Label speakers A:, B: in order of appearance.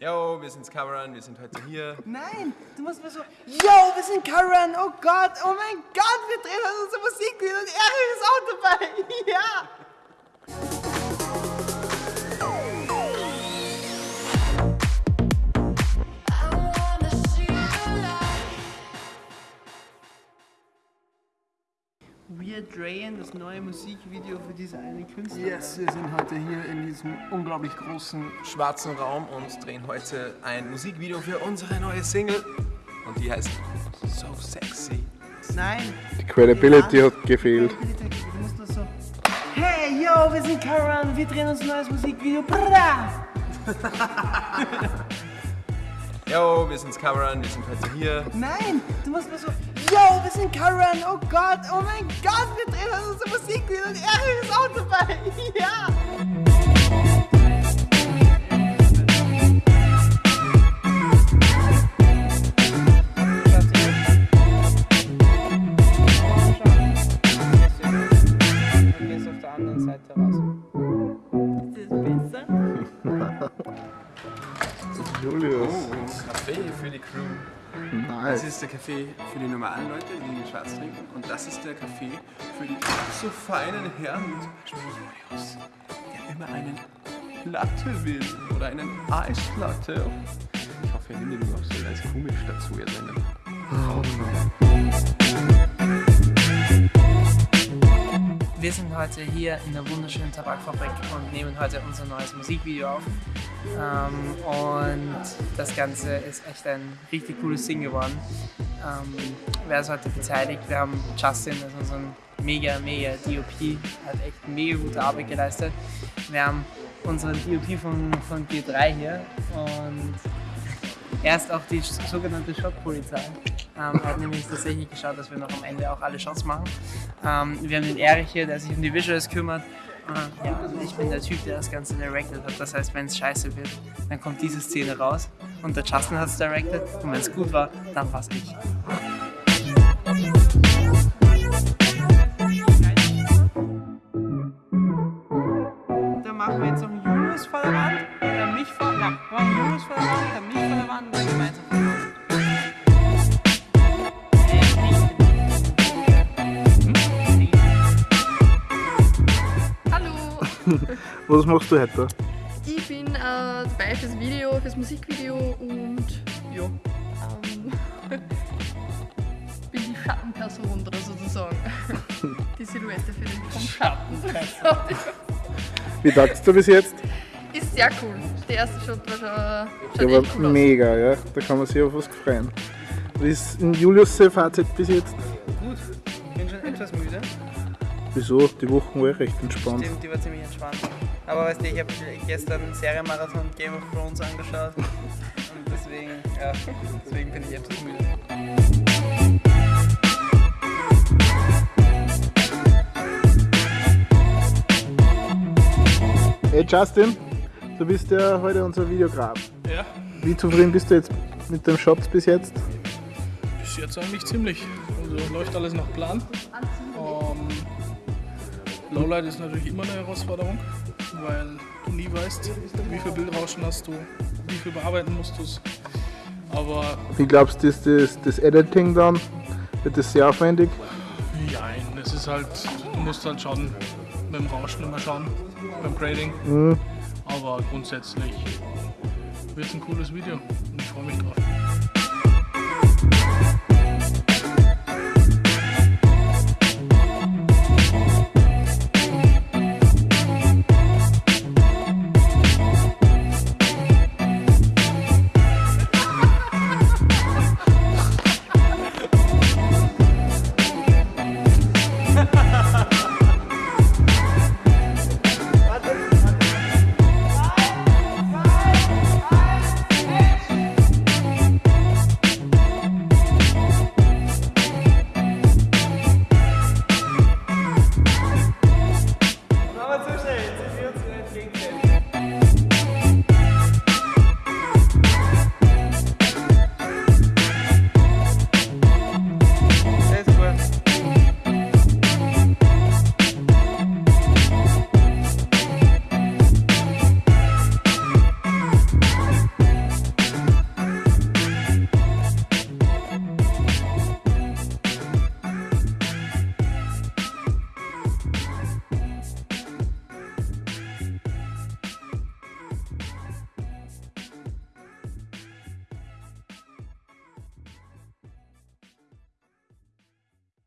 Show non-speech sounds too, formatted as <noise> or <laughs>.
A: Yo, wir sind's Cameron, wir sind heute hier.
B: Nein, du musst mal so, yo, wir sind Karen, oh Gott, oh mein Gott, wir drehen heute unser Musikvideo und Erik ist auch dabei. <laughs> Ja. Wir drehen das neue Musikvideo für diese eine Künstlerin.
A: Yes, wir sind heute hier in diesem unglaublich großen schwarzen Raum und drehen heute ein Musikvideo für unsere neue Single. Und die heißt So Sexy.
B: Nein.
C: Die Credibility hat gefehlt.
B: Du musst nur so, hey, yo, wir sind Karen, wir drehen uns ein neues Musikvideo. Bra! <laughs>
A: Yo, wir sind's Cameron, wir sind heute hier.
B: Nein, du musst mal so, yo, wir sind Karen, oh Gott, oh mein Gott, wir drehen heute unser Musikvideo und Erik ist auch dabei. <laughs> Ja. Ist das?
C: Julius.
A: Kaffee für die Crew. Das
C: Nice.
A: ist der Kaffee für die normalen Leute, die den schwarz trinken. Und das ist der Kaffee für die so feinen Herren, wie zum Beispiel Julius, der immer einen Latte will oder einen Eislatte. Ich hoffe, ihr nehmt ihn auch so als komisch dazu, ihr seinen.
B: Wir sind heute hier in der wunderschönen Tabakfabrik und nehmen heute unser neues Musikvideo auf. Ähm, und das Ganze ist echt ein richtig cooles Ding geworden. Ähm, wer ist heute beteiligt? Wir haben Justin, das ist unser mega, mega DOP, hat echt mega gute Arbeit geleistet. Wir haben unseren DOP von, von G3 hier und er ist auch die sogenannte Shot-Polizei. Ähm, hat nämlich tatsächlich geschaut, dass wir noch am Ende auch alle Shots machen. Ähm, wir haben den Erich hier, der sich um die Visuals kümmert. Äh, ja, ich bin der Typ, der das Ganze directed hat. Das heißt, wenn es scheiße wird, dann kommt diese Szene raus und der Justin hat es directed. Und wenn es gut war, dann war's ich. <laughs>
C: Was machst du heute?
D: ich bin äh, dabei fürs Video, fürs Musikvideo und ja, ähm, <laughs> bin die Schattenperson oder sozusagen. <laughs> Die Silhouette für den vom Schatten.
C: Wie tagst du bis jetzt?
D: Ist sehr cool. Der erste Shot war schon,
C: Der
D: schon
C: war
D: echt cool aus.
C: mega, ja. Da kann man sich auf was freuen. Wie ist Julius Fazit bis jetzt?
B: Gut, ich bin schon etwas müde.
C: Wieso? Die Woche war recht entspannt.
B: Stimmt, die war ziemlich entspannt. Aber weißt du, ich habe gestern Serienmarathon Game of Thrones angeschaut. Und deswegen, ja, deswegen bin ich etwas müde.
C: Hey Justin, du bist ja heute unser Videograf.
E: Ja,
C: Wie zufrieden bist du jetzt mit dem Shot bis jetzt?
E: bis jetzt eigentlich ziemlich. Also läuft alles nach Plan. Ähm, Lowlight ist natürlich immer eine Herausforderung, weil du nie weißt, wie viel Bildrauschen hast du, wie viel bearbeiten musst du es. Aber
C: Wie glaubst du, ist das, das Editing dann? Wird das sehr aufwendig?
E: nein, es ist halt, du musst halt mit dem Rauschen immer schauen, beim Grading.
C: Mhm.
E: Aber grundsätzlich wird es ein cooles Video und ich freue mich drauf.